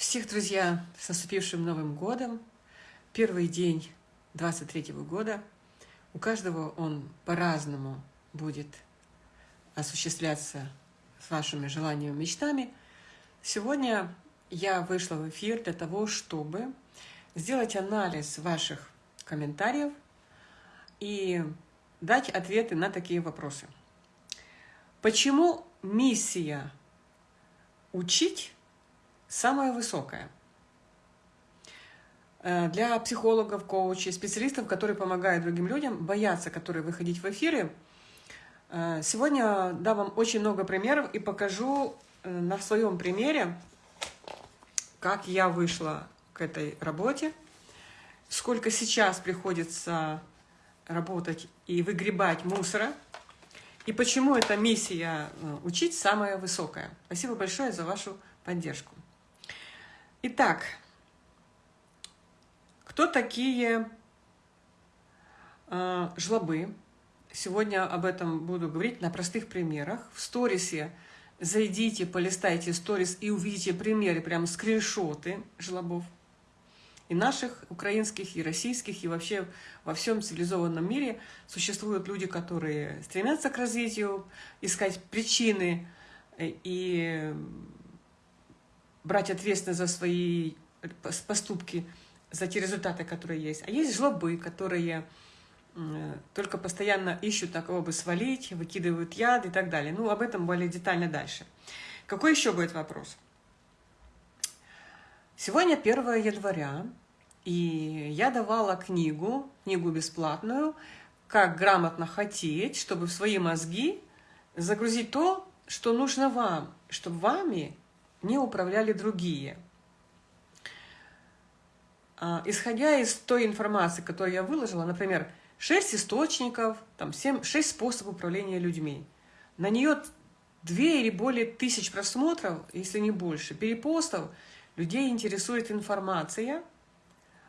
Всех, друзья, с наступившим Новым годом. Первый день 23 -го года. У каждого он по-разному будет осуществляться с вашими желаниями и мечтами. Сегодня я вышла в эфир для того, чтобы сделать анализ ваших комментариев и дать ответы на такие вопросы. Почему миссия учить самое высокое. Э, для психологов, коучей, специалистов, которые помогают другим людям, боятся, которые выходить в эфиры. Э, сегодня дам вам очень много примеров и покажу э, на своем примере, как я вышла к этой работе, сколько сейчас приходится работать и выгребать мусора, и почему эта миссия учить самая высокая. Спасибо большое за вашу поддержку. Итак, кто такие э, жлобы? Сегодня об этом буду говорить на простых примерах. В сторисе зайдите, полистайте сторис и увидите примеры, прям скриншоты жлобов. И наших, украинских, и российских, и вообще во всем цивилизованном мире существуют люди, которые стремятся к развитию, искать причины э, и брать ответственность за свои поступки, за те результаты, которые есть. А есть жлобы, которые только постоянно ищут на кого бы свалить, выкидывают яд и так далее. Ну, об этом более детально дальше. Какой еще будет вопрос? Сегодня 1 января, и я давала книгу, книгу бесплатную, как грамотно хотеть, чтобы в свои мозги загрузить то, что нужно вам, чтобы вами не управляли другие. А, исходя из той информации, которую я выложила, например, 6 источников, там 7, 6 способов управления людьми, на нее 2 или более тысяч просмотров, если не больше, перепостов, людей интересует информация,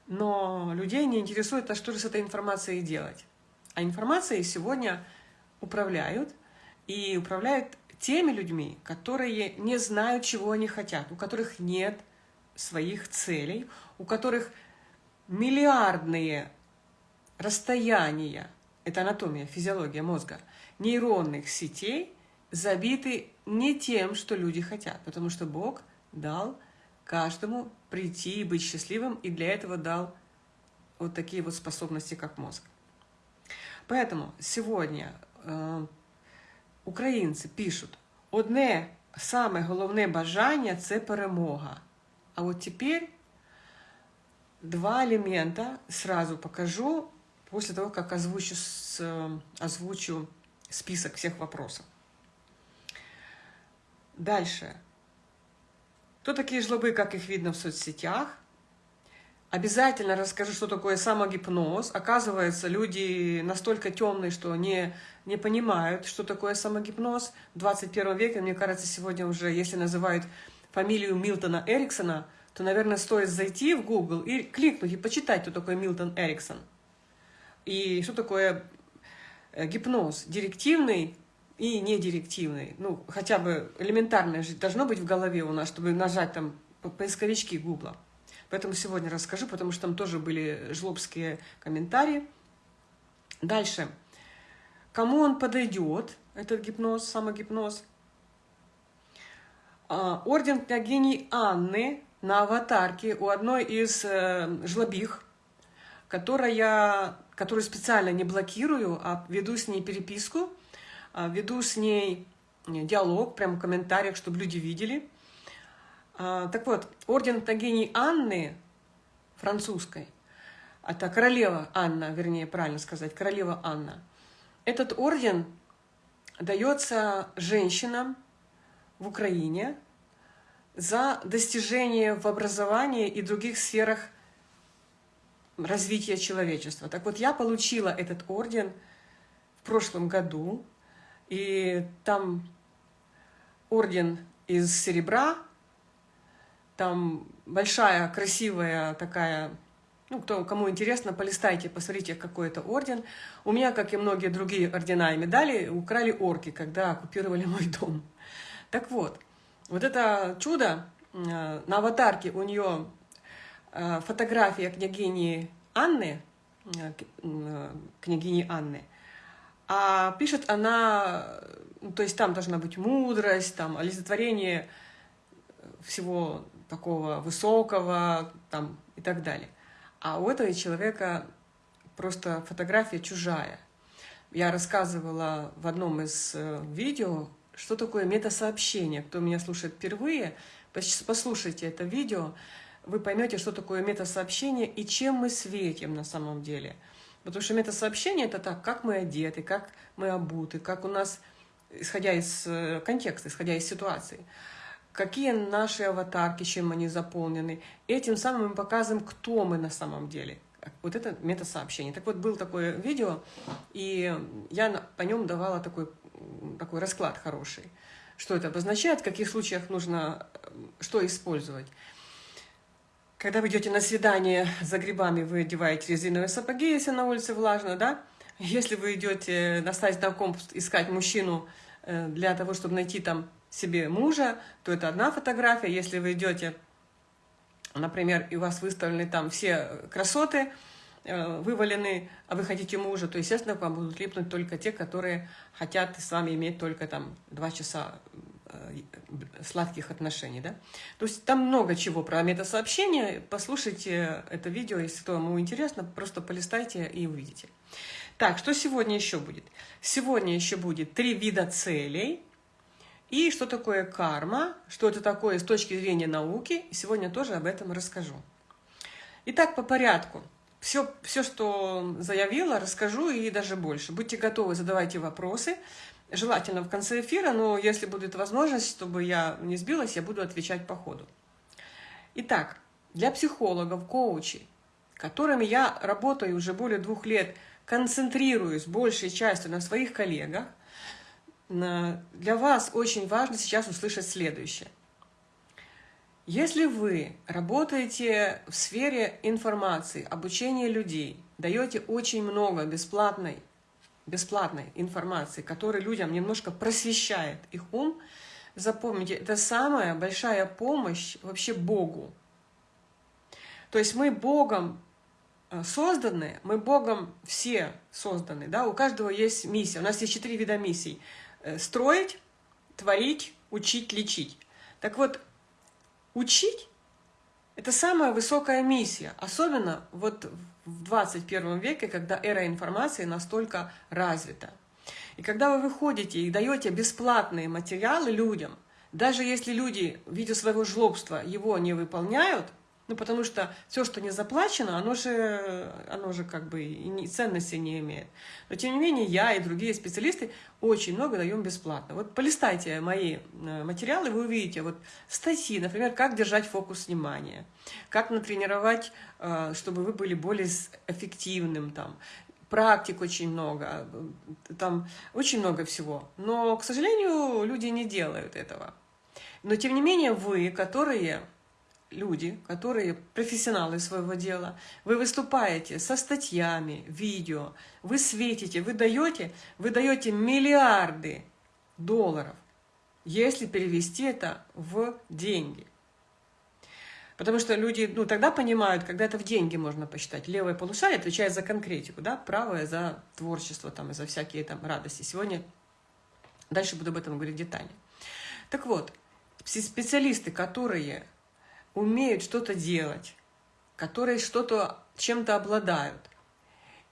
но людей не интересует, а что же с этой информацией делать. А информацией сегодня управляют, и управляют теми людьми, которые не знают, чего они хотят, у которых нет своих целей, у которых миллиардные расстояния, это анатомия, физиология мозга, нейронных сетей забиты не тем, что люди хотят, потому что Бог дал каждому прийти и быть счастливым, и для этого дал вот такие вот способности, как мозг. Поэтому сегодня э, українці пишуть, одне саме головне бажання це перемога. А от тепер два элемента сразу покажу после того, как озвучу, озвучу список всех вопросов. Дальше. Кто такие жлобы, как их видно в соцсетях? Обязательно расскажу, что такое самогипноз. Оказывается, люди настолько темные, что не, не понимают, что такое самогипноз. В 21 веке, мне кажется, сегодня уже, если называют фамилию Милтона Эриксона, то, наверное, стоит зайти в Google и кликнуть, и почитать, кто такой Милтон Эриксон. И что такое э, гипноз. Директивный и недирективный. Ну, хотя бы элементарное же должно быть в голове у нас, чтобы нажать там поисковички Гугла. Поэтому сегодня расскажу, потому что там тоже были жлобские комментарии. Дальше. Кому он подойдет, этот гипноз, самогипноз? А, орден княгини Анны на аватарке у одной из э, жлобих, которая, которую специально не блокирую, а веду с ней переписку, а, веду с ней диалог, прямо в комментариях, чтобы люди видели – так вот, орден Тагини Анны, французской, это королева Анна, вернее, правильно сказать, королева Анна. Этот орден дается женщинам в Украине за достижение в образовании и других сферах развития человечества. Так вот, я получила этот орден в прошлом году, и там орден из серебра, там большая, красивая такая, ну, кто, кому интересно, полистайте, посмотрите, какой это орден. У меня, как и многие другие ордена и медали, украли орки, когда оккупировали мой дом. Так вот, вот это чудо на аватарке у нее фотография княгини Анны, княгини Анны, а пишет она, то есть там должна быть мудрость, там олицетворение всего такого высокого там, и так далее. А у этого человека просто фотография чужая. Я рассказывала в одном из э, видео, что такое метасообщение. Кто меня слушает впервые, послушайте это видео, вы поймете, что такое метасообщение и чем мы светим на самом деле. Потому что метасообщение — это так, как мы одеты, как мы обуты, как у нас, исходя из э, контекста, исходя из ситуации, какие наши аватарки, чем они заполнены. Этим самым мы показываем, кто мы на самом деле — вот это метасообщение. Так вот, был такое видео, и я по нем давала такой, такой расклад хороший. Что это обозначает, в каких случаях нужно что использовать. Когда вы идете на свидание за грибами, вы одеваете резиновые сапоги, если на улице влажно, да? Если вы идете на сайт знакомств искать мужчину э, для того, чтобы найти там себе мужа, то это одна фотография. Если вы идете например, и у вас выставлены там все красоты, э, вывалены, а вы хотите мужа, то, естественно, к вам будут липнуть только те, которые хотят с вами иметь только там два часа э, сладких отношений, да? То есть там много чего про метасообщение. Послушайте это видео, если кому интересно, просто полистайте и увидите. Так, что сегодня еще будет? Сегодня еще будет три вида целей – и что такое карма, что это такое с точки зрения науки. Сегодня тоже об этом расскажу. Итак, по порядку. Все, все, что заявила, расскажу и даже больше. Будьте готовы, задавайте вопросы. Желательно в конце эфира, но если будет возможность, чтобы я не сбилась, я буду отвечать по ходу. Итак, для психологов, коучей, которыми я работаю уже более двух лет, концентрируюсь большей частью на своих коллегах, для вас очень важно сейчас услышать следующее. Если вы работаете в сфере информации, обучения людей, даете очень много бесплатной, бесплатной информации, которая людям немножко просвещает их ум, запомните, это самая большая помощь вообще Богу. То есть мы Богом э, созданы, мы Богом все созданы, да, у каждого есть миссия. У нас есть четыре вида миссий. Э, строить, творить, учить, лечить. Так вот, учить – это самая высокая миссия, особенно вот в 21 веке, когда эра информации настолько развита. И когда вы выходите и даете бесплатные материалы людям, даже если люди, видя своего жлобства, его не выполняют – ну, потому что все, что не заплачено, оно же, оно же как бы и ценности не имеет. Но, тем не менее, я и другие специалисты очень много даем бесплатно. Вот полистайте мои э, материалы, вы увидите вот статьи, например, как держать фокус внимания, как натренировать, э, чтобы вы были более эффективным, там, практик очень много, э, там очень много всего. Но, к сожалению, люди не делают этого. Но, тем не менее, вы, которые люди, которые профессионалы своего дела, вы выступаете со статьями, видео, вы светите, вы даете, вы даете миллиарды долларов, если перевести это в деньги. Потому что люди, ну, тогда понимают, когда это в деньги можно посчитать. Левое полушарие отвечает за конкретику, да, правое за творчество там, и за всякие там радости. Сегодня, дальше буду об этом говорить детально. Так вот, специалисты, которые умеют что-то делать, которые что-то чем-то обладают,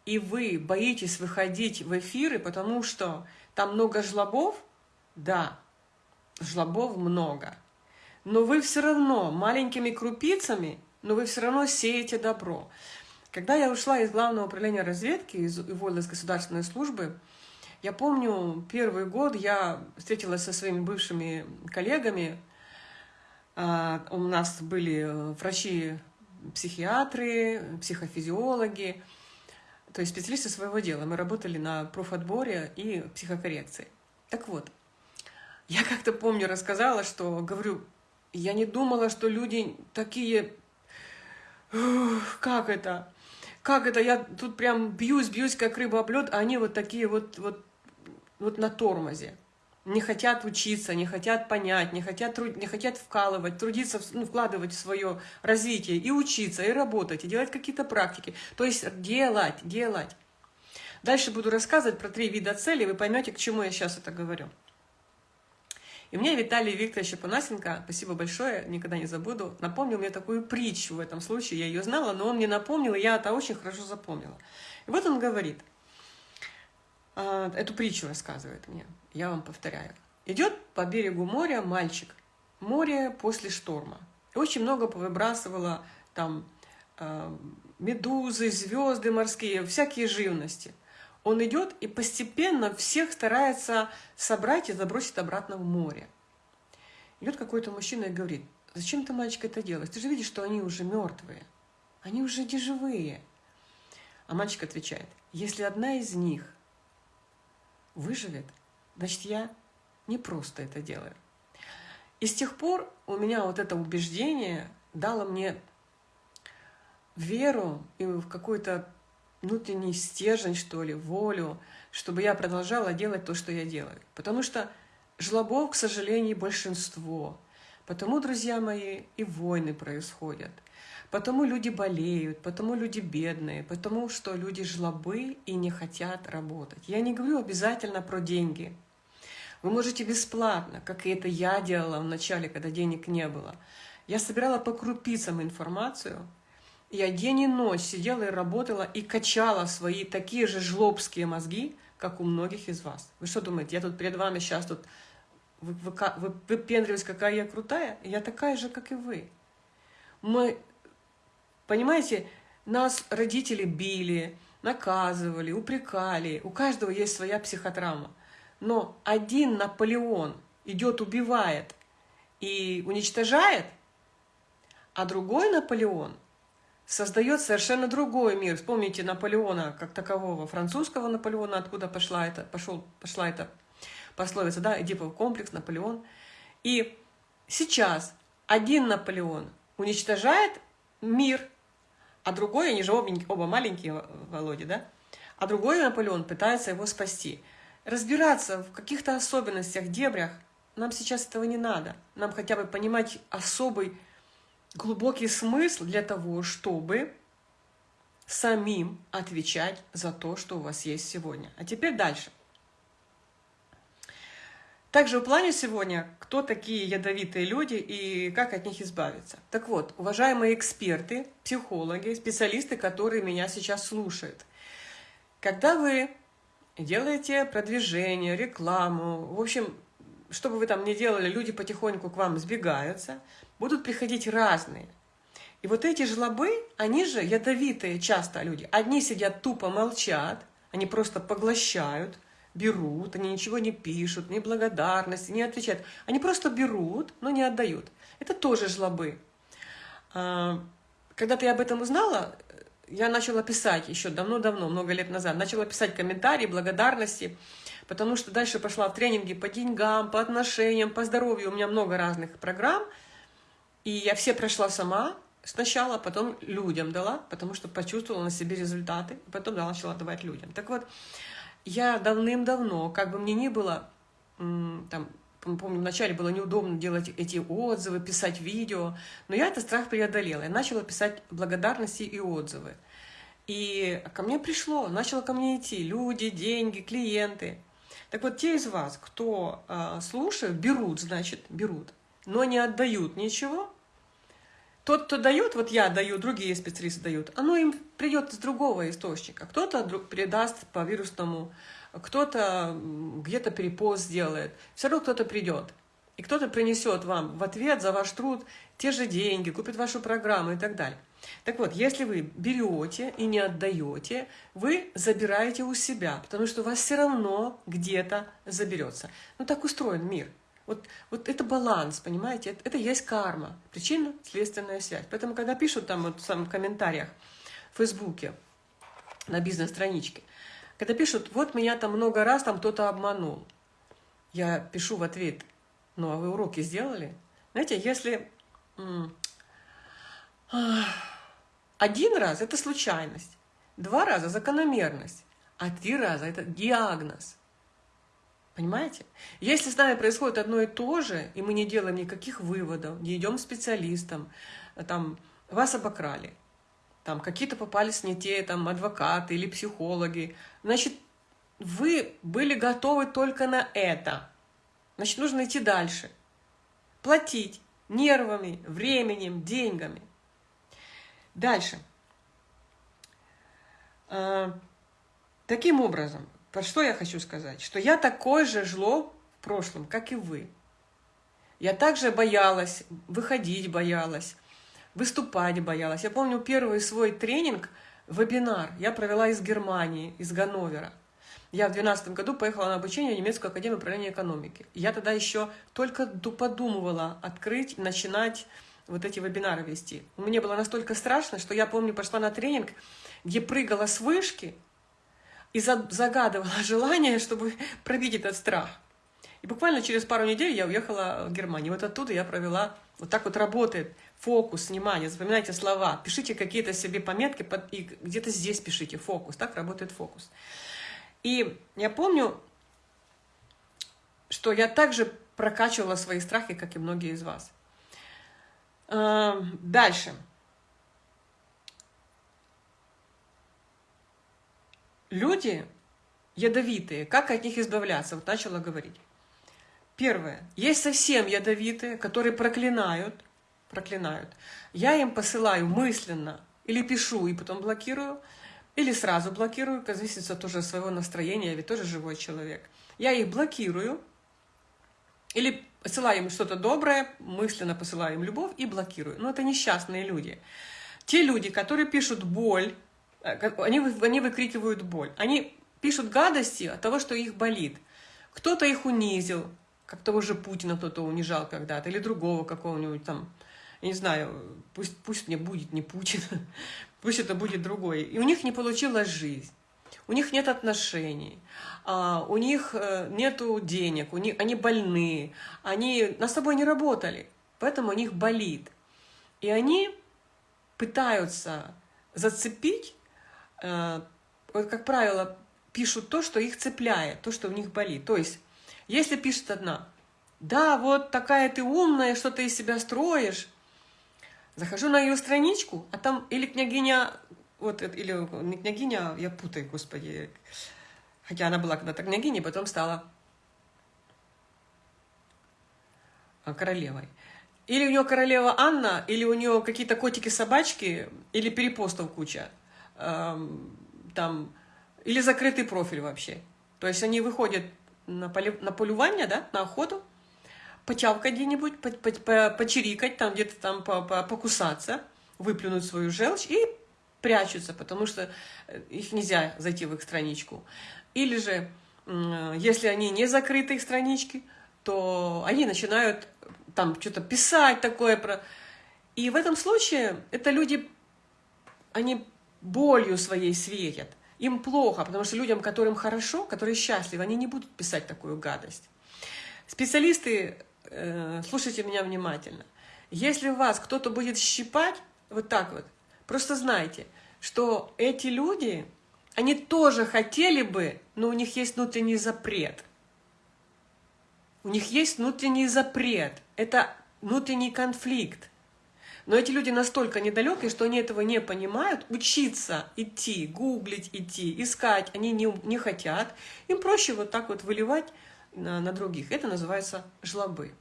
и вы боитесь выходить в эфиры, потому что там много жлобов, да, жлобов много, но вы все равно маленькими крупицами, но вы все равно сеете добро. Когда я ушла из Главного управления разведки, из, уволилась из государственной службы, я помню, первый год я встретилась со своими бывшими коллегами, у нас были э, врачи-психиатры, психофизиологи, то есть специалисты своего дела. Мы работали на профотборе и психокоррекции. Так вот, я как-то помню, рассказала, что, говорю, я не думала, что люди такие... Как это? Как это? Я тут прям бьюсь, бьюсь, как рыба об а они вот такие вот, вот, вот на тормозе. Не хотят учиться, не хотят понять, не хотят, не хотят вкалывать, трудиться, ну, вкладывать в свое развитие, и учиться, и работать, и делать какие-то практики. То есть делать, делать. Дальше буду рассказывать про три вида целей, вы поймете, к чему я сейчас это говорю. И мне Виталий Викторович Панасенко, спасибо большое, никогда не забуду, напомнил мне такую притчу в этом случае. Я ее знала, но он мне напомнил, и я это очень хорошо запомнила. И вот он говорит, а, эту притчу рассказывает мне, я вам повторяю. Идет по берегу моря мальчик, море после шторма. Очень много повыбрасывало там а, медузы, звезды морские, всякие живности. Он идет и постепенно всех старается собрать и забросить обратно в море. Идет какой-то мужчина и говорит, зачем ты, мальчик, это делаешь? Ты же видишь, что они уже мертвые, они уже не живые. А мальчик отвечает, если одна из них выживет, значит, я не просто это делаю. И с тех пор у меня вот это убеждение дало мне веру и в какой-то внутренний стержень, что ли, волю, чтобы я продолжала делать то, что я делаю. Потому что жлобов, к сожалению, большинство. Потому, друзья мои, и войны происходят. Потому люди болеют, потому люди бедные, потому что люди жлобы и не хотят работать. Я не говорю обязательно про деньги. Вы можете бесплатно, как и это я делала в начале, когда денег не было. Я собирала по крупицам информацию, я день и ночь сидела и работала и качала свои такие же жлобские мозги, как у многих из вас. Вы что думаете, я тут перед вами сейчас тут вы, вы, вы какая я крутая? Я такая же, как и вы. Мы, понимаете, нас родители били, наказывали, упрекали. У каждого есть своя психотравма. Но один Наполеон идет, убивает и уничтожает, а другой Наполеон – создает совершенно другой мир. Вспомните Наполеона как такового, французского Наполеона, откуда пошла эта, пошел, пошла эта пословица, да, Эдипов комплекс, Наполеон. И сейчас один Наполеон уничтожает мир, а другой, они же оба, оба маленькие, Володя, да, а другой Наполеон пытается его спасти. Разбираться в каких-то особенностях, дебрях, нам сейчас этого не надо. Нам хотя бы понимать особый глубокий смысл для того, чтобы самим отвечать за то, что у вас есть сегодня. А теперь дальше. Также в плане сегодня, кто такие ядовитые люди и как от них избавиться. Так вот, уважаемые эксперты, психологи, специалисты, которые меня сейчас слушают. Когда вы делаете продвижение, рекламу, в общем, что бы вы там ни делали, люди потихоньку к вам сбегаются, будут приходить разные. И вот эти жлобы, они же ядовитые часто люди. Одни сидят тупо молчат, они просто поглощают, берут, они ничего не пишут, ни благодарности, не отвечают. Они просто берут, но не отдают. Это тоже жлобы. А, когда ты об этом узнала, я начала писать еще давно-давно, много лет назад, начала писать комментарии, благодарности, потому что дальше пошла в тренинги по деньгам, по отношениям, по здоровью. У меня много разных программ – и я все прошла сама сначала, потом людям дала, потому что почувствовала на себе результаты, потом начала давать людям. Так вот, я давным-давно, как бы мне ни было, там, помню, вначале было неудобно делать эти отзывы, писать видео, но я этот страх преодолела. Я начала писать благодарности и отзывы. И ко мне пришло, начало ко мне идти люди, деньги, клиенты. Так вот, те из вас, кто э, слушают, берут, значит, берут но не отдают ничего, тот, кто дает, вот я даю, другие специалисты дают, оно им придет из другого источника. Кто-то передаст по вирусному, кто-то где-то перепост сделает. Все равно кто-то придет. И кто-то принесет вам в ответ за ваш труд те же деньги, купит вашу программу и так далее. Так вот, если вы берете и не отдаете, вы забираете у себя, потому что у вас все равно где-то заберется. Ну так устроен мир. Вот, вот это баланс, понимаете? Это, это есть карма, причинно-следственная связь. Поэтому, когда пишут там вот, в самых комментариях в Фейсбуке, на бизнес-страничке, когда пишут, вот меня там много раз там кто-то обманул, я пишу в ответ, ну а вы уроки сделали? Знаете, если один раз это случайность, два раза закономерность, а три раза это диагноз. Понимаете? Если с нами происходит одно и то же, и мы не делаем никаких выводов, не идем к специалистам, там, вас обокрали, там, какие-то попались не те, там, адвокаты или психологи, значит, вы были готовы только на это. Значит, нужно идти дальше. Платить нервами, временем, деньгами. Дальше. А, таким образом, про что я хочу сказать? Что я такое же жло в прошлом, как и вы. Я также боялась, выходить боялась, выступать боялась. Я помню первый свой тренинг, вебинар, я провела из Германии, из Ганновера. Я в 2012 году поехала на обучение в немецкую академию управления экономики. Я тогда еще только подумывала открыть, начинать вот эти вебинары вести. Мне было настолько страшно, что я помню, пошла на тренинг, где прыгала с вышки и загадывала желание, чтобы пробить этот страх. И буквально через пару недель я уехала в Германию. Вот оттуда я провела, вот так вот работает фокус, внимание, запоминайте слова, пишите какие-то себе пометки, и где-то здесь пишите фокус, так работает фокус. И я помню, что я также прокачивала свои страхи, как и многие из вас. Эм, дальше. Люди ядовитые, как от них избавляться? Вот начала говорить. Первое. Есть совсем ядовитые, которые проклинают, проклинают. Я им посылаю мысленно или пишу и потом блокирую – или сразу блокирую, зависит тоже от своего настроения, я ведь тоже живой человек. Я их блокирую, или посылаю им что-то доброе, мысленно посылаю им любовь и блокирую. Но это несчастные люди. Те люди, которые пишут боль, э, они, они выкрикивают боль. Они пишут гадости от того, что их болит. Кто-то их унизил, как того же Путина кто-то унижал когда-то, или другого какого-нибудь там, я не знаю, пусть, пусть мне будет не Путин, пусть это будет другой. И у них не получилась жизнь, у них нет отношений, а, у них э, нет денег, у них, они больны, они над собой не работали, поэтому у них болит. И они пытаются зацепить, э, вот, как правило, пишут то, что их цепляет, то, что у них болит. То есть, если пишет одна, да, вот такая ты умная, что ты из себя строишь, Захожу на ее страничку, а там или княгиня, вот, или не княгиня, я путаю, господи, хотя она была когда-то княгиней, потом стала а, королевой. Или у нее королева Анна, или у нее какие-то котики-собачки, или перепостов куча. Эм, там, или закрытый профиль вообще. То есть они выходят на, поле, на полювание, да, на охоту, почавкать где-нибудь, по, по, по, почирикать, там где-то там по, по, покусаться, выплюнуть свою желчь и прячутся, потому что э, их нельзя зайти в их страничку. Или же, если они не закрыты, их странички, то они начинают там что-то писать такое про... И в этом случае это люди, они болью своей светят. Им плохо, потому что людям, которым хорошо, которые счастливы, они не будут писать такую гадость. Специалисты Э, слушайте меня внимательно. Если вас кто-то будет щипать, вот так вот, просто знайте, что эти люди, они тоже хотели бы, но у них есть внутренний запрет. У них есть внутренний запрет. Это внутренний конфликт. Но эти люди настолько недалекие, что они этого не понимают. Учиться, идти, гуглить, идти, искать они не, не хотят. Им проще вот так вот выливать на, на других. Это называется жлобы.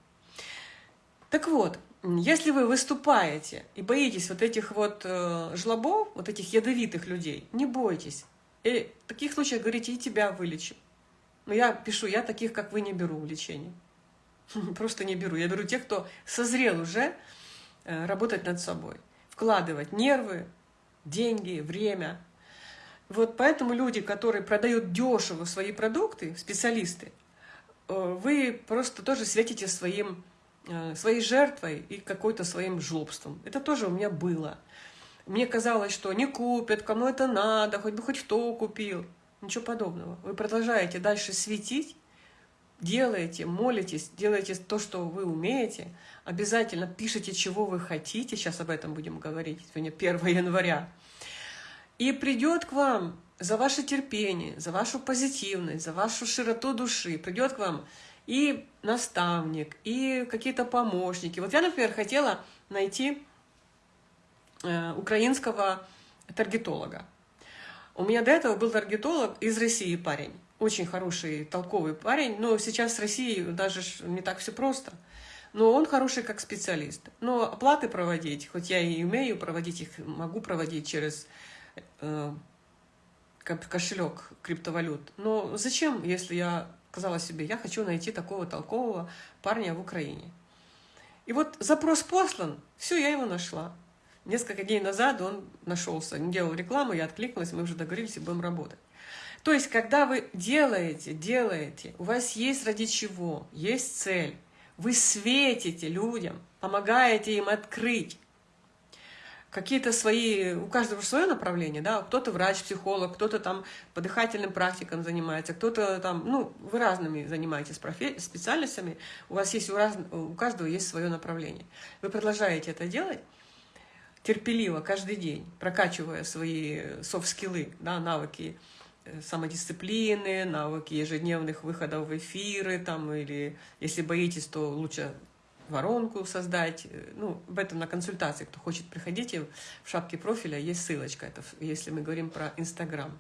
Так вот, если вы выступаете и боитесь вот этих вот э, жлобов, вот этих ядовитых людей, не бойтесь. И в таких случаях говорите, и тебя вылечу. Но я пишу, я таких, как вы, не беру в лечение. Просто не беру. Я беру тех, кто созрел уже э, работать над собой. Вкладывать нервы, деньги, время. Вот поэтому люди, которые продают дешево свои продукты, специалисты, вы просто тоже светите своим Э, своей жертвой и какой-то своим жлобством. Это тоже у меня было. Мне казалось, что не купят, кому это надо, хоть бы хоть кто купил. Ничего подобного. Вы продолжаете дальше светить, делаете, молитесь, делаете то, что вы умеете, обязательно пишите, чего вы хотите, сейчас об этом будем говорить, сегодня 1 января. и придет к вам за ваше терпение, за вашу позитивность, за вашу широту души, придет к вам и наставник, и какие-то помощники. Вот я, например, хотела найти э, украинского таргетолога. У меня до этого был таргетолог из России парень. Очень хороший, толковый парень. Но сейчас с Россией даже не так все просто. Но он хороший как специалист. Но оплаты проводить, хоть я и умею проводить их, могу проводить через э, кошелек криптовалют. Но зачем, если я сказала себе, я хочу найти такого толкового парня в Украине. И вот запрос послан, все, я его нашла. Несколько дней назад он нашелся, не делал рекламу, я откликнулась, мы уже договорились и будем работать. То есть, когда вы делаете, делаете, у вас есть ради чего, есть цель, вы светите людям, помогаете им открыть какие-то свои, у каждого свое направление, да, кто-то врач, психолог, кто-то там по дыхательным практикам занимается, кто-то там, ну, вы разными занимаетесь профи специальностями, у вас есть, у, раз, у каждого есть свое направление. Вы продолжаете это делать терпеливо каждый день, прокачивая свои софт-скиллы, да, навыки э, самодисциплины, навыки ежедневных выходов в эфиры, там, или если боитесь, то лучше воронку создать. Ну, об этом на консультации, кто хочет, приходите, в шапке профиля есть ссылочка, это если мы говорим про Инстаграм.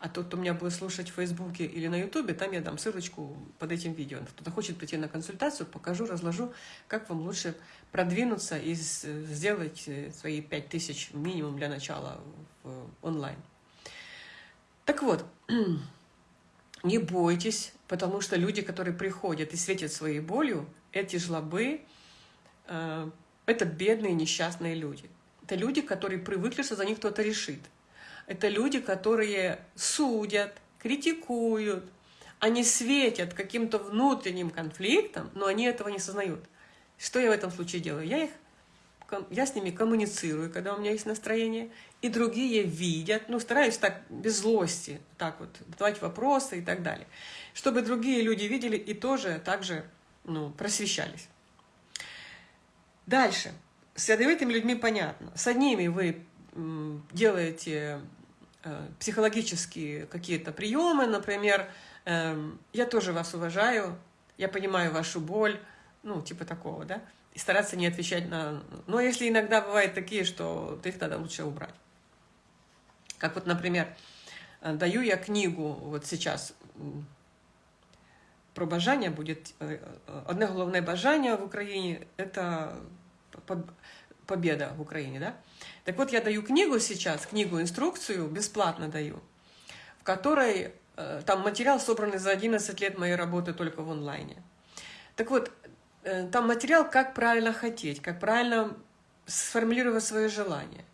А тот, кто меня будет слушать в Фейсбуке или на Ютубе, там я дам ссылочку под этим видео. Кто-то хочет прийти на консультацию, покажу, разложу, как вам лучше продвинуться и сделать э, свои 5000 минимум для начала в онлайн. Так вот, не бойтесь, потому что люди, которые приходят и светят своей болью, эти жлобы э, — это бедные несчастные люди. Это люди, которые привыкли, что за них кто-то решит. Это люди, которые судят, критикуют, они светят каким-то внутренним конфликтом, но они этого не сознают. Что я в этом случае делаю? Я, их, я с ними коммуницирую, когда у меня есть настроение, и другие видят, ну, стараюсь так, без злости, так вот, задавать вопросы и так далее, чтобы другие люди видели и тоже так же ну, просвещались. Дальше. С ядовитыми людьми понятно. С одними вы делаете э, психологические какие-то приемы, например, э, я тоже вас уважаю, я понимаю вашу боль, ну, типа такого, да, и стараться не отвечать на... Но если иногда бывают такие, что их тогда лучше убрать. Как вот, например, э, даю я книгу вот сейчас про бажання будет одне головне бажання в Украине это победа в Украине, да? Так вот, я даю книгу сейчас, книгу-инструкцию, бесплатно даю, в которой э, там материал собранный за 11 лет моей работы только в онлайне. Так вот, э, там материал, как правильно хотеть, как правильно сформулировать свое желание.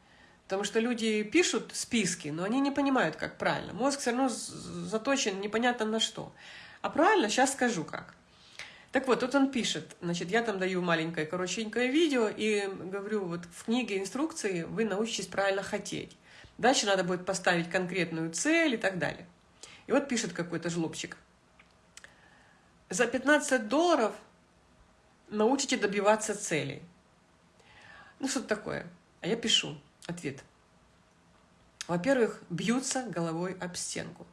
Потому что люди пишут списки, но они не понимают, как правильно. Мозг все равно заточен непонятно на что. А правильно, сейчас скажу как. Так вот, тут он пишет, значит, я там даю маленькое, коротенькое видео и говорю, вот в книге инструкции вы научитесь правильно хотеть. Дальше надо будет поставить конкретную цель и так далее. И вот пишет какой-то жлобчик. За 15 долларов научите добиваться целей. Ну, что такое? А я пишу ответ. Во-первых, бьются головой об стенку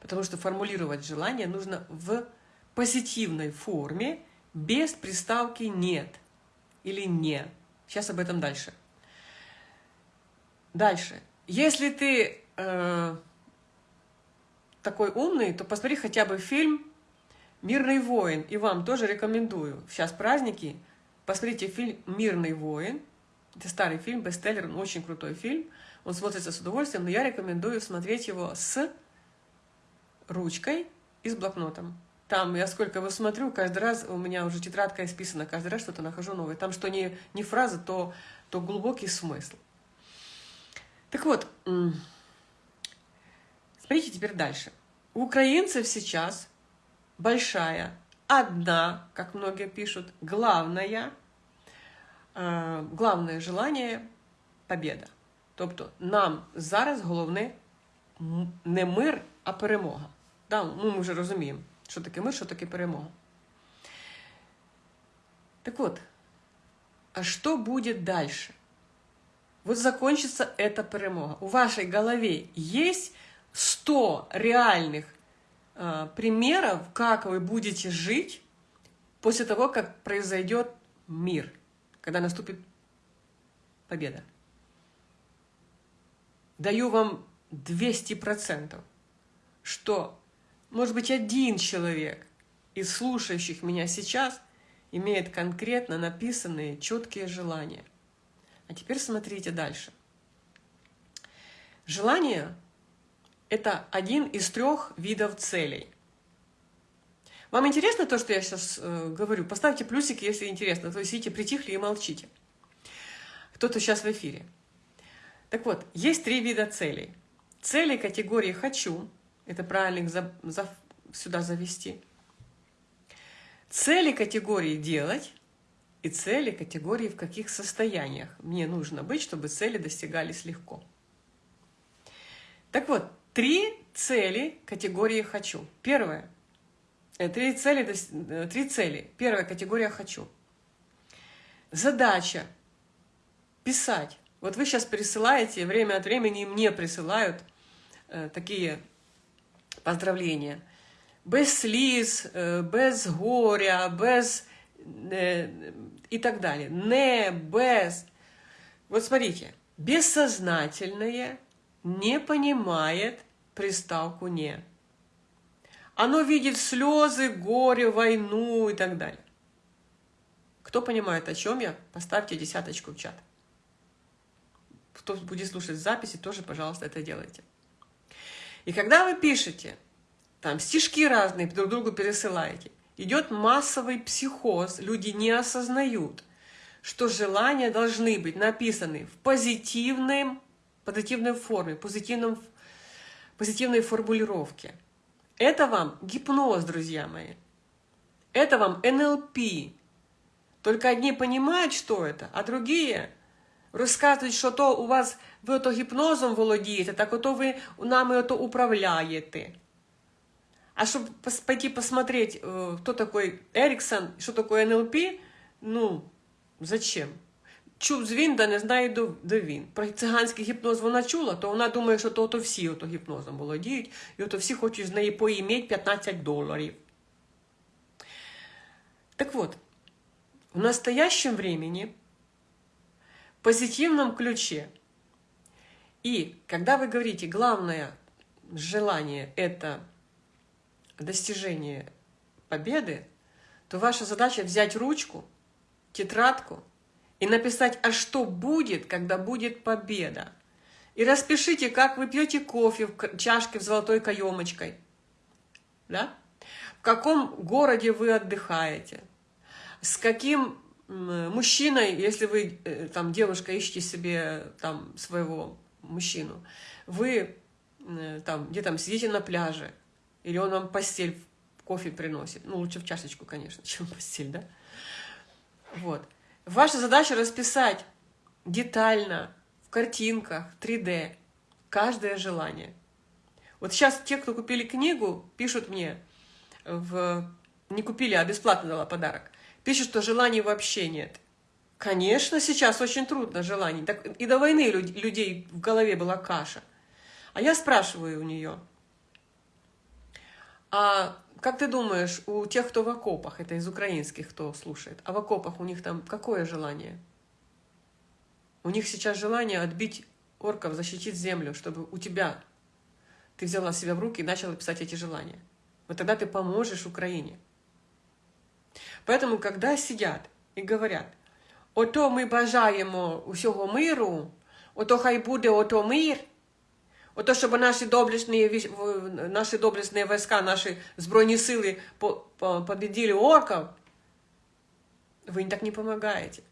потому что формулировать желание нужно в позитивной форме, без приставки «нет» или «не». Сейчас об этом дальше. Дальше. Если ты э, такой умный, то посмотри хотя бы фильм «Мирный воин». И вам тоже рекомендую. Сейчас праздники. Посмотрите фильм «Мирный воин». Это старый фильм, бестселлер, очень крутой фильм. Он смотрится с удовольствием, но я рекомендую смотреть его с ручкой и с блокнотом. Там я сколько его смотрю, каждый раз у меня уже тетрадка исписана, каждый раз что-то нахожу новое. Там что не, не фраза, то, то глубокий смысл. Так вот, смотрите теперь дальше. У украинцев сейчас большая, одна, как многие пишут, главная, э, главное желание – победа. Тобто нам зараз головне не мир, а перемога. Да, ну, Ми вже розуміємо, що таке мир, що таке перемога. Так от, а что будет дальше? вот закончится эта перемога. У вашей голове есть 100 реальных э, примеров, как вы будете жить после того, как произойдет мир, когда наступит победа. Даю вам 200%, что, может быть, один человек из слушающих меня сейчас имеет конкретно написанные четкие желания. А теперь смотрите дальше. Желание – это один из трех видов целей. Вам интересно то, что я сейчас э, говорю? Поставьте плюсик, если интересно. То есть, видите, притихли и молчите. Кто-то сейчас в эфире. Так вот, есть три вида целей. Цели категории «хочу» – это правильно их за, за, сюда завести. Цели категории «делать» и цели категории «в каких состояниях мне нужно быть, чтобы цели достигались легко». Так вот, три цели категории «хочу». Первое – Э, три цели, э, три цели. Первая категория «хочу». Задача – писать. Вот вы сейчас присылаете, время от времени мне присылают э, такие поздравления. Без сліз, э, без горя, без э, и так далее. Не, без. Вот смотрите, бессознательное не понимает приставку «не». Оно видит слезы, горе, войну и так далее. Кто понимает, о чем я, поставьте десяточку в чат. Кто будет слушать записи, тоже, пожалуйста, это делайте. И когда вы пишете, там стишки разные, друг другу пересылаете, идет массовый психоз, люди не осознают, что желания должны быть написаны в позитивной, позитивной форме, позитивном, позитивной формулировке – это вам гипноз, друзья мои. Это вам НЛП. Только одни понимают, что это, а другие розказують, що то у вас ви ото гіпнозом володієте, так ото ви нами ото управляєте. А чтобы пойти посмотреть, э, кто такой Эриксон, что такое НЛП, ну, зачем? чув з він, да не знає до, до він. Про циганський гіпноз вона чула, то вона думає, що то, то всі ото гіпнозом володіють, і ото всі хочуть з неї поїмати 15 доларів. Так вот, в настоящем времени, в позитивном ключе, и когда вы говорите, главное желание – это достижение победы, то ваша задача взять ручку, тетрадку – и написать, а что будет, когда будет победа. И распишите, как вы пьете кофе в чашке в золотой каемочкой. Да? В каком городе вы отдыхаете. С каким мужчиной, если вы, э, там, девушка, ищете себе там своего мужчину, вы там, где там сидите на пляже, или он вам постель, кофе приносит. Ну, лучше в чашечку, конечно, чем постель, да? Вот. Ваша задача расписать детально, в картинках, 3D, каждое желание. Вот сейчас те, кто купили книгу, пишут мне, в... не купили, а бесплатно дала подарок, пишут, что желаний вообще нет. Конечно, сейчас очень трудно желаний. Так и до войны людей в голове была каша. А я спрашиваю у нее, а как ты думаешь, у тех, кто в окопах, это из украинских, кто слушает, а в окопах у них там какое желание? У них сейчас желание отбить орков, защитить землю, чтобы у тебя ты взяла себя в руки и начала писать эти желания. Вот тогда ты поможешь Украине. Поэтому, когда сидят и говорят, ото ми бажаємо усього миру, ото хай буде ото мир, Ото, щоб наші доблесні, наші доблесні війська, наші збройні сили победили орков, вы так не помогаете.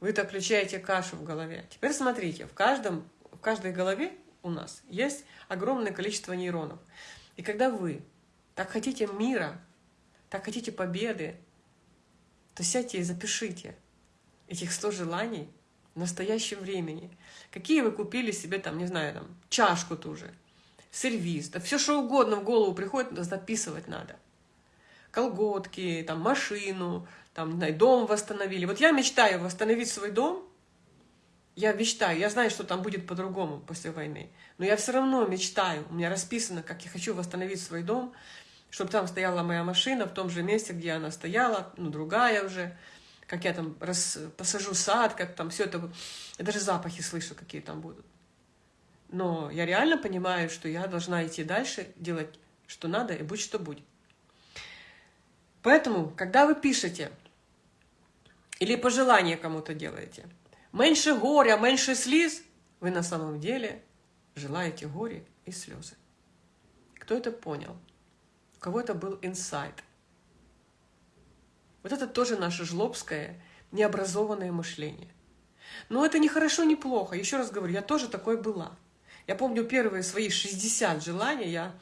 Вы так включаете кашу в голове. Теперь смотрите, в, каждом, в каждой голове у нас есть огромное количество нейронов. И когда вы так хотите мира, так хотите победы, то сядьте и запишите этих 100 желаний – в настоящем времени. Какие вы купили себе там, не знаю, там, чашку ту же, сервиз, да все что угодно в голову приходит, записывать надо. Колготки, там, машину, там, знаю, дом восстановили. Вот я мечтаю восстановить свой дом Я мечтаю, я знаю, что там будет по-другому после войны, но я все равно мечтаю. У меня расписано, как я хочу восстановить свой дом, чтобы там стояла моя машина в том же месте, где она стояла, ну, другая уже, как я там рас, посажу сад, как там все это... Я даже запахи слышу, какие там будут. Но я реально понимаю, что я должна идти дальше, делать, что надо, и будь что будет. Поэтому, когда вы пишете или пожелание кому-то делаете, меньше горя, меньше слез, вы на самом деле желаете горе и слезы. Кто это понял? Кого это был инсайт? Вот это тоже наше жлобское, необразованное мышление. Но это не хорошо, не плохо. Еще раз говорю, я тоже такой была. Я помню первые свои 60 желаний, я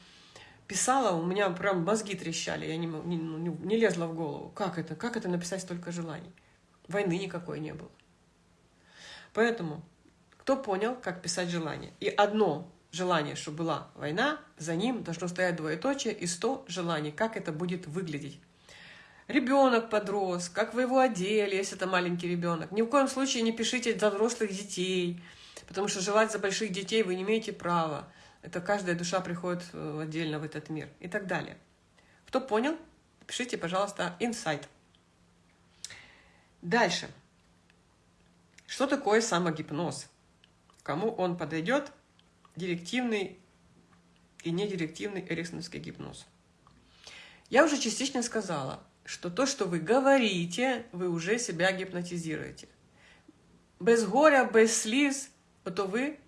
писала, у меня прям мозги трещали, я не, ну, не, не лезла в голову. Как это? Как это написать столько желаний? Войны никакой не было. Поэтому, кто понял, как писать желание? И одно желание, чтобы была война, за ним должно стоять двоеточие и сто желаний, как это будет выглядеть. Ребенок подрос, как вы его одели, если это маленький ребенок. Ни в коем случае не пишите за взрослых детей, потому что желать за больших детей вы не имеете права. Это каждая душа приходит э, отдельно в этот мир и так далее. Кто понял, пишите, пожалуйста, инсайт. Дальше. Что такое самогипноз? Кому он подойдет? Директивный и недирективный эриксоновский гипноз. Я уже частично сказала, что то, что вы говорите, вы уже себя гипнотизируете. Без горя, без слез, то вы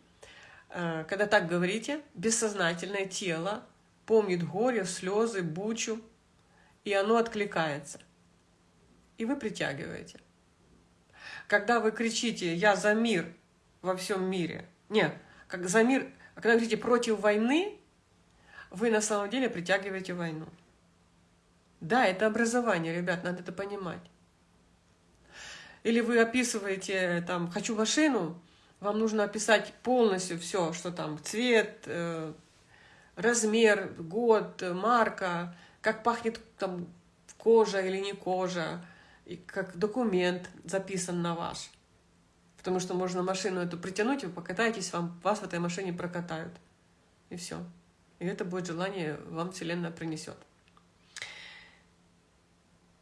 Э, когда так говорите, бессознательное тело помнит горе, слезы, бучу, и оно откликается. И вы притягиваете. Когда вы кричите «я за мир во всем мире», нет, как за мир, когда вы говорите «против войны», вы на самом деле притягиваете войну. Да, это образование, ребят, надо это понимать. Или вы описываете там «хочу машину», вам нужно описать полностью все, что там цвет, э, размер, год, марка, как пахнет там кожа или не кожа, и как документ записан на ваш. Потому что можно машину эту притянуть, вы покатаетесь, вам, вас в этой машине прокатают. И все. И это будет желание вам Вселенная принесет.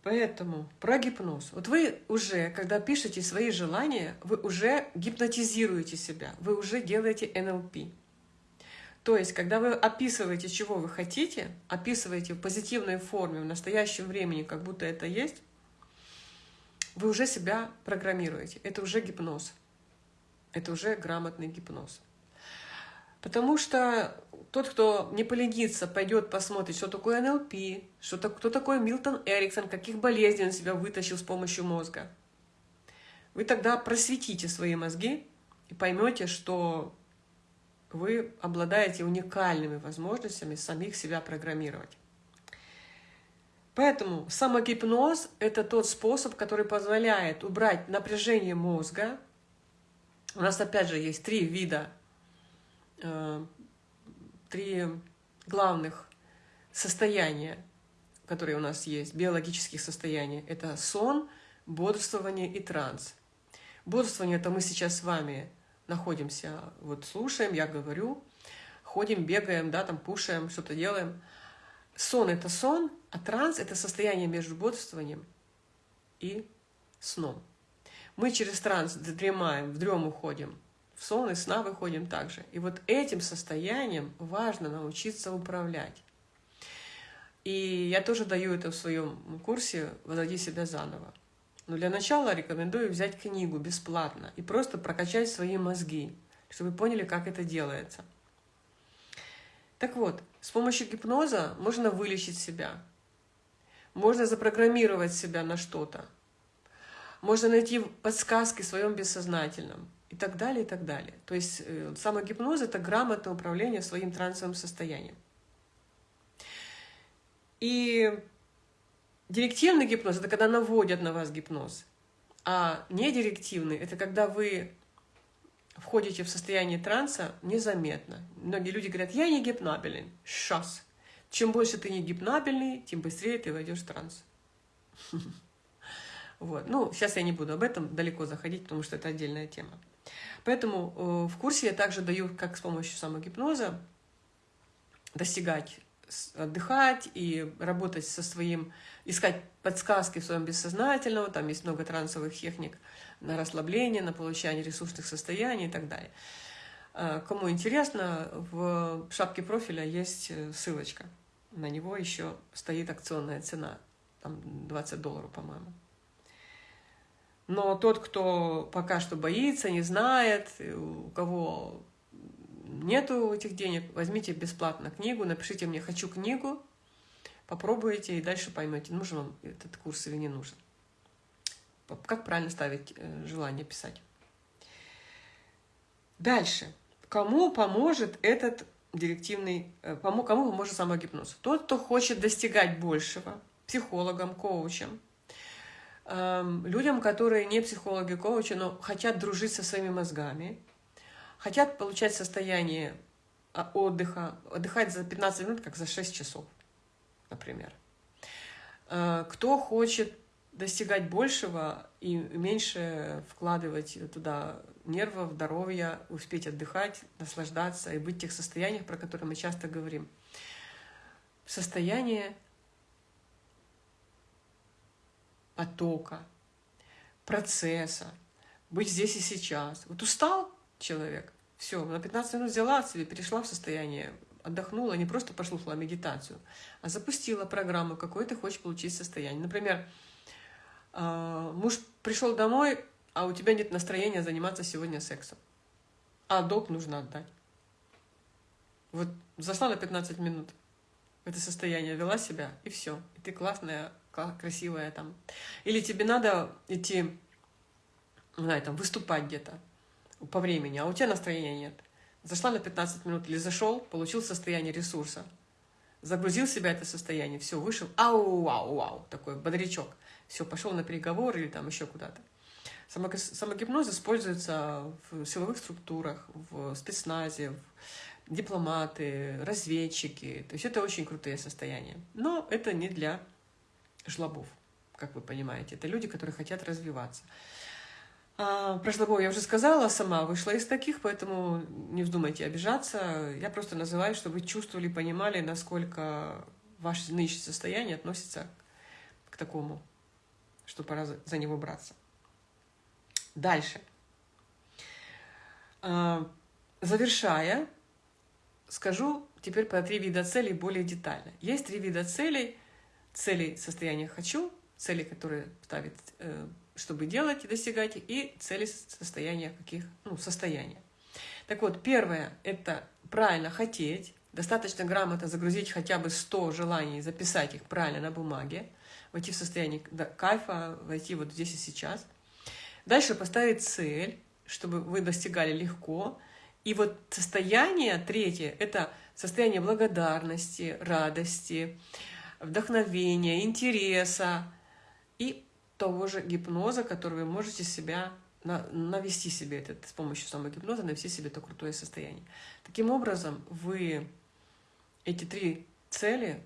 Поэтому про гипноз. Вот вы уже, когда пишете свои желания, вы уже гипнотизируете себя, вы уже делаете НЛП. То есть, когда вы описываете, чего вы хотите, описываете в позитивной форме, в настоящем времени, как будто это есть, вы уже себя программируете. Это уже гипноз. Это уже грамотный гипноз. Потому что тот, кто не поленится, пойдет посмотрит, что такое НЛП, что, кто такой Милтон Эриксон, каких болезней он себя вытащил с помощью мозга. Вы тогда просветите свои мозги и поймете, что вы обладаете уникальными возможностями самих себя программировать. Поэтому самогипноз – это тот способ, который позволяет убрать напряжение мозга. У нас опять же есть три вида Э, три главных состояния, которые у нас есть, биологических состояний. Это сон, бодрствование и транс. Бодрствование – это мы сейчас с вами находимся, вот слушаем, я говорю, ходим, бегаем, да, там кушаем, что-то делаем. Сон – это сон, а транс – это состояние между бодрствованием и сном. Мы через транс дремаем, в дрем уходим – в сон и сна выходим также. И вот этим состоянием важно научиться управлять. И я тоже даю это в своем курсе «Возроди себя заново». Но для начала рекомендую взять книгу бесплатно и просто прокачать свои мозги, чтобы вы поняли, как это делается. Так вот, с помощью гипноза можно вылечить себя, можно запрограммировать себя на что-то, можно найти подсказки в своем бессознательном – и так далее, и так далее. То есть э, самогипноз – это грамотное управление своим трансовым состоянием. И директивный гипноз – это когда наводят на вас гипноз. А недирективный – это когда вы входите в состояние транса незаметно. Многие люди говорят, я не гипнабелен. Сейчас. Чем больше ты не гипнабельный, тем быстрее ты войдешь в транс. Вот. Ну, сейчас я не буду об этом далеко заходить, потому что это отдельная тема. Поэтому э, в курсе я также даю, как с помощью самогипноза достигать, отдыхать и работать со своим, искать подсказки в своем бессознательном, там есть много трансовых техник на расслабление, на получение ресурсных состояний и так далее. Э, кому интересно, в шапке профиля есть э, ссылочка. На него еще стоит акционная цена, там 20 долларов, по-моему. Но тот, кто пока что боится, не знает, у кого нету этих денег, возьмите бесплатно книгу, напишите мне «хочу книгу», попробуйте и дальше поймете, нужен вам этот курс или не нужен. Как правильно ставить э, желание писать. Дальше. Кому поможет этот директивный, э, кому, кому поможет самогипноз? Тот, кто хочет достигать большего, психологам, коучам, эм, людям, которые не психологи, коучи, но хотят дружить со своими мозгами, хотят получать состояние а, отдыха, отдыхать за 15 минут, как за 6 часов, например. Э, кто хочет достигать большего и меньше вкладывать туда нервов, здоровья, успеть отдыхать, наслаждаться и быть в тех состояниях, про которые мы часто говорим. Состояние потока, процесса, быть здесь и сейчас. Вот устал человек, все, на 15 минут взяла себе, перешла в состояние, отдохнула, не просто послушала медитацию, а запустила программу, какой ты хочешь получить состояние. Например, а, муж пришел домой, а у тебя нет настроения заниматься сегодня сексом. А долг нужно отдать. Вот зашла на 15 минут в это состояние, вела себя, и все. И ты классная, красивая там. Или тебе надо идти, не знаю, там, выступать где-то по времени, а у тебя настроения нет. Зашла на 15 минут или зашел, получил состояние ресурса, загрузил себя это состояние, все, вышел, ау, вау, вау, такой бодрячок. Все, пошел на переговоры или там еще куда-то. Самогипноз используется в силовых структурах, в спецназе, в дипломаты, разведчики. То есть это очень крутые состояния. Но это не для жлобов, как вы понимаете. Это люди, которые хотят развиваться. А, про жлобов я уже сказала, сама вышла из таких, поэтому не вздумайте обижаться. Я просто называю, чтобы вы чувствовали, понимали, насколько ваше нынешнее состояние относится к такому, что пора за него браться. Дальше. А, завершая, скажу теперь про три вида целей более детально. Есть три вида целей. Цели состояния «хочу», цели, которые ставит, э, чтобы делать и достигать, и цели состояния каких, ну, состояния. Так вот, первое – это правильно хотеть, достаточно грамотно загрузить хотя бы 100 желаний, записать их правильно на бумаге, войти в состояние кайфа, войти вот здесь и сейчас – Дальше поставить цель, чтобы вы достигали легко. И вот состояние третье – это состояние благодарности, радости, вдохновения, интереса и того же гипноза, который вы можете себя навести себе это с помощью самогипноза, навести себе это крутое состояние. Таким образом, вы эти три цели,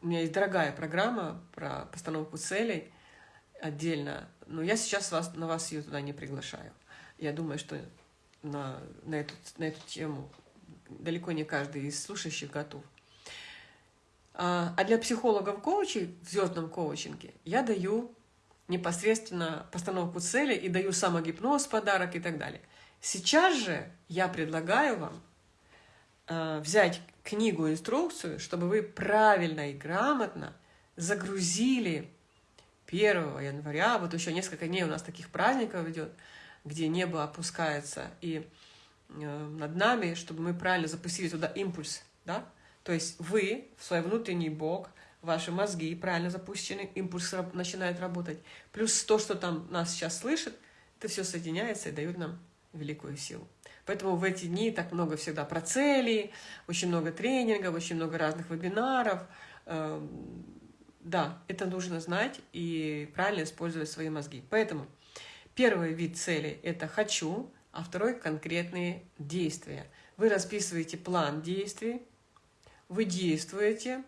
у меня есть дорогая программа про постановку целей отдельно но я сейчас вас, на вас ее туда не приглашаю. Я думаю, что на, на, эту, на эту тему далеко не каждый из слушающих готов. А, а для психологов-коучей в звездном коучинге я даю непосредственно постановку цели и даю самогипноз, подарок и так далее. Сейчас же я предлагаю вам э, взять книгу-инструкцию, чтобы вы правильно и грамотно загрузили 1 января, вот еще несколько дней у нас таких праздников идет, где небо опускается, и э, над нами, чтобы мы правильно запустили туда импульс, да? То есть вы, в свой внутренний бог, ваши мозги правильно запущены, импульс начинает работать. Плюс то, что там нас сейчас слышит, это все соединяется и дает нам великую силу. Поэтому в эти дни так много всегда про цели, очень много тренингов, очень много разных вебинаров, эм, да, это нужно знать и правильно использовать свои мозги. Поэтому первый вид цели – это «хочу», а второй – конкретные действия. Вы расписываете план действий, вы действуете,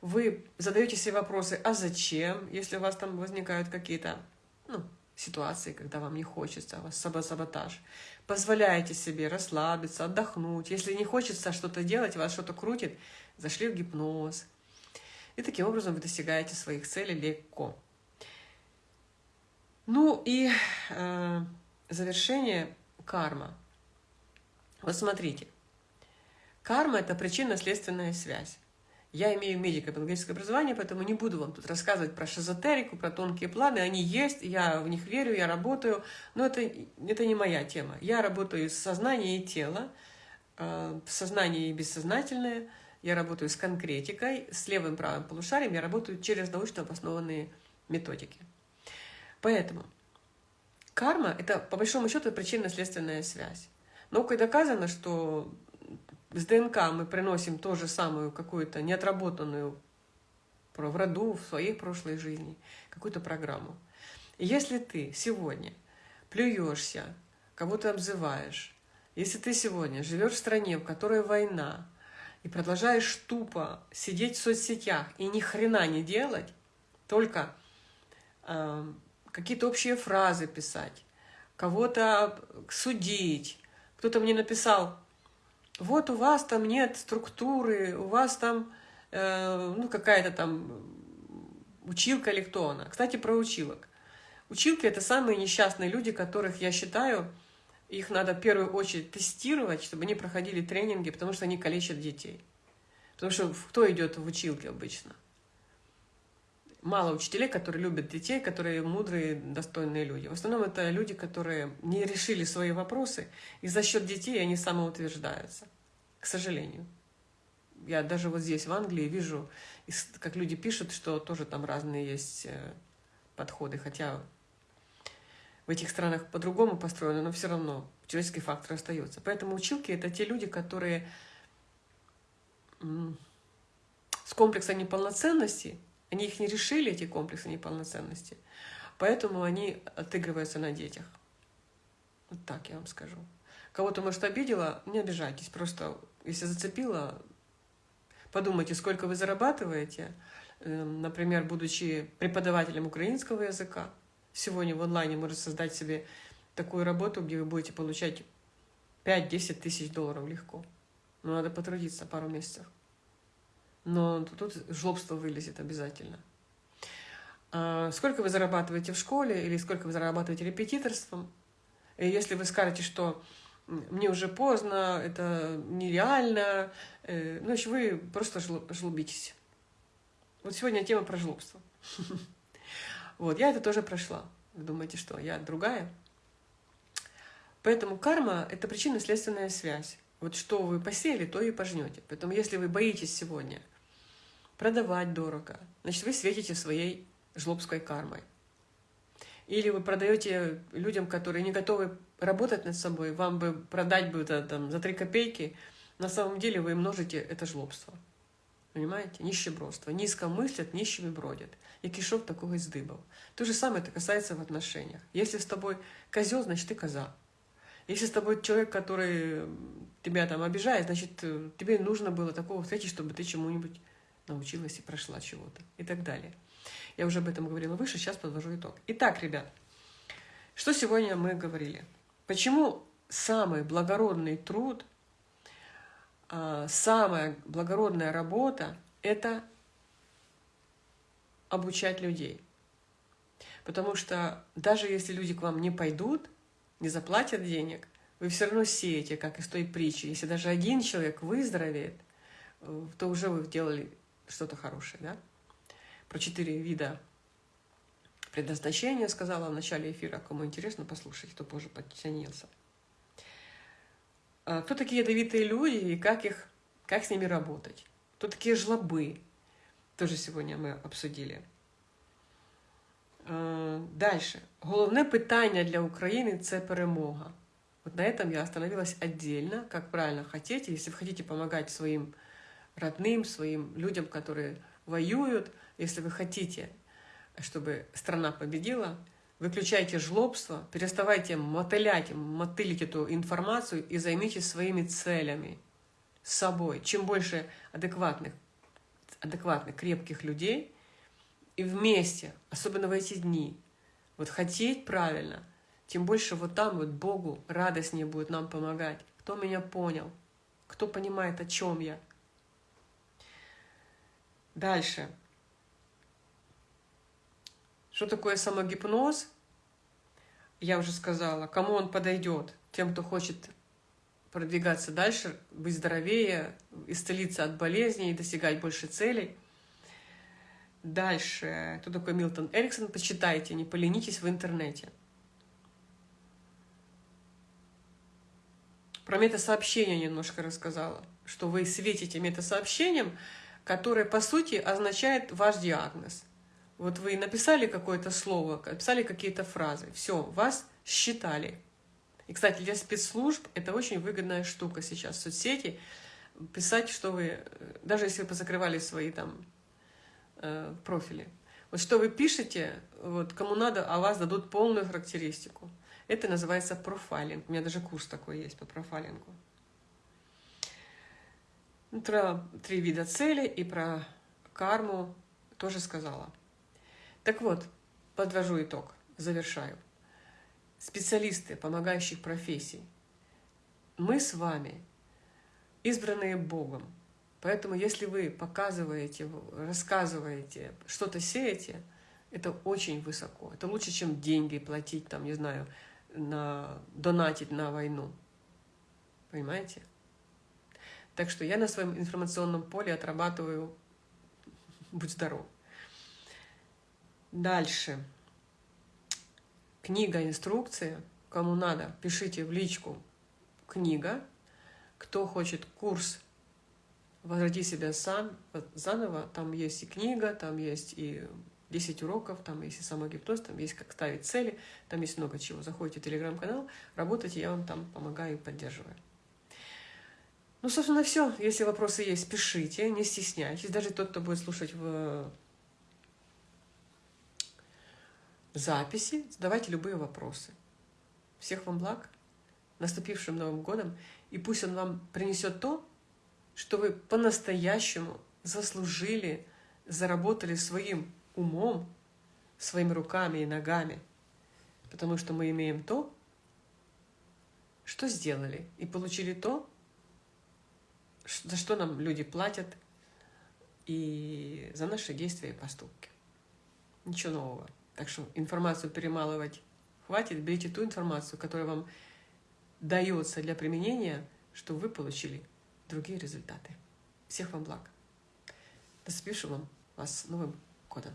вы задаете себе вопросы «а зачем?», если у вас там возникают какие-то ну, ситуации, когда вам не хочется, у вас самосаботаж. Позволяете себе расслабиться, отдохнуть. Если не хочется что-то делать, вас что-то крутит, зашли в гипноз. И таким образом вы достигаете своих целей легко. Ну и э, завершение карма. Вот смотрите. Карма – это причинно-следственная связь. Я имею медико-биологическое образование, поэтому не буду вам тут рассказывать про шизотерику, про тонкие планы. Они есть, я в них верю, я работаю, но это, это не моя тема. Я работаю с сознанием и телом, э, сознание и бессознательное. Я работаю с конкретикой, с левым правым полушарием. Я работаю через научно обоснованные методики. Поэтому карма – это, по большому счету, причинно-следственная связь. Наукой доказано, что с ДНК мы приносим ту же самую какую-то неотработанную в роду, в своей прошлой жизни, какую-то программу. И если ты сегодня плюешься, кого-то обзываешь, если ты сегодня живешь в стране, в которой война, и продолжаешь тупо сидеть в соцсетях и ни хрена не делать, только э, какие-то общие фразы писать, кого-то судить. Кто-то мне написал, вот у вас там нет структуры, у вас там э, ну, какая-то там училка или кто она. Кстати, про училок. Училки — это самые несчастные люди, которых я считаю, их надо в первую очередь тестировать, чтобы они проходили тренинги, потому что они калечат детей. Потому что кто идет в училки обычно? Мало учителей, которые любят детей, которые мудрые, достойные люди. В основном это люди, которые не решили свои вопросы, и за счет детей они самоутверждаются. К сожалению. Я даже вот здесь, в Англии, вижу, как люди пишут, что тоже там разные есть э, подходы, хотя в этих странах по-другому построено, но все равно человеческий фактор остается. Поэтому училки — это те люди, которые с комплексом неполноценности они их не решили, эти комплексы неполноценности, поэтому они отыгрываются на детях. Вот так я вам скажу. Кого-то, может, обидела, не обижайтесь. Просто, если зацепила, подумайте, сколько вы зарабатываете. Эм, например, будучи преподавателем украинского языка, сегодня в онлайне может создать себе такую работу, где вы будете получать 5-10 тысяч долларов легко. Но надо потрудиться пару месяцев но тут жлобство вылезет обязательно. А сколько вы зарабатываете в школе или сколько вы зарабатываете репетиторством? И если вы скажете, что мне уже поздно, это нереально, э, значит, вы просто жлобитесь. Вот сегодня тема про жлобство. Вот, я это тоже прошла. Вы думаете, что я другая? Поэтому карма — это причинно-следственная связь. Вот что вы посеяли, то и пожнете. Поэтому если вы боитесь сегодня — продавать дорого, значит, вы светите своей жлобской кармой. Или вы продаете людям, которые не готовы работать над собой, вам бы продать бы это, там, за три копейки, на самом деле вы множите это жлобство. Понимаете? Нищебродство. Низко мыслят, нищими бродят. И кишок такого издыбал. То же самое это касается в отношениях. Если с тобой козел, значит, ты коза. Если с тобой человек, который тебя там обижает, значит, э, тебе нужно было такого встретить, чтобы ты чему-нибудь научилась и прошла чего-то и так далее. Я уже об этом говорила выше, сейчас подвожу итог. Итак, ребят, что сегодня мы говорили? Почему самый благородный труд, самая благородная работа – это обучать людей. Потому что даже если люди к вам не пойдут, не заплатят денег, вы все равно сеете, как из той притчи. Если даже один человек выздоровеет, э, то уже вы сделали что-то хорошее, да? Про четыре вида предназначения сказала в начале эфира. Кому интересно, послушать, кто позже подтянился. А, кто такие ядовитые люди и как, их, как с ними работать? Кто такие жлобы? Тоже сегодня мы обсудили. А, дальше. Головне питання для України – це перемога. Вот на этом я остановилась отдельно, как правильно хотите. Если вы хотите помогать своим родным, своим людям, которые воюют. Если вы хотите, чтобы страна победила, выключайте жлобство, переставайте мотылять, мотылить эту информацию и займитесь своими целями, собой. Чем больше адекватных, адекватных, крепких людей, и вместе, особенно в эти дни, Вот хотеть правильно, тем больше вот там вот Богу радостнее будет нам помогать. Кто меня понял? Кто понимает, о чем я? Дальше. Что такое самогипноз? Я уже сказала. Кому он подойдет? Тем, кто хочет продвигаться дальше, быть здоровее, исцелиться от болезней, достигать больше целей. Дальше. Кто такой Милтон Эриксон? Почитайте, не поленитесь в интернете. Про метасообщение немножко рассказала, что вы светите метасообщением, которое, по сути, означает ваш диагноз. Вот вы написали какое-то слово, написали какие-то фразы, все, вас считали. И, кстати, для спецслужб это очень выгодная штука сейчас в соцсети, писать, что вы, даже если вы позакрывали свои там э, профили, вот что вы пишете, вот кому надо, а вас дадут полную характеристику. Это называется профайлинг. У меня даже курс такой есть по профайлингу. Про три вида цели и про карму тоже сказала. Так вот, подвожу итог, завершаю. Специалисты помогающих профессий. Мы с вами избранные Богом. Поэтому если вы показываете, рассказываете, что-то сеете, это очень высоко. Это лучше, чем деньги платить, там, не знаю, на, донатить на войну. Понимаете? Так что я на своем информационном поле отрабатываю «Будь здоров». Дальше. Книга, инструкция. Кому надо, пишите в личку «Книга». Кто хочет курс «Возроди себя сам» заново, там есть и книга, там есть и 10 уроков, там есть и самогипноз, там есть как ставить цели, там есть много чего. Заходите в телеграм-канал, работайте, я вам там помогаю и поддерживаю. Ну, собственно, все. Если вопросы есть, пишите, не стесняйтесь. Даже тот, кто будет слушать в записи, задавайте любые вопросы. Всех вам благ, наступившим Новым годом, и пусть он вам принесет то, что вы по-настоящему заслужили, заработали своим умом, своими руками и ногами, потому что мы имеем то, что сделали, и получили то, за что нам люди платят и за наши действия и поступки. Ничего нового. Так что информацию перемалывать хватит, берите ту информацию, которая вам дается для применения, чтобы вы получили другие результаты. Всех вам благ. До вам вас с Новым годом.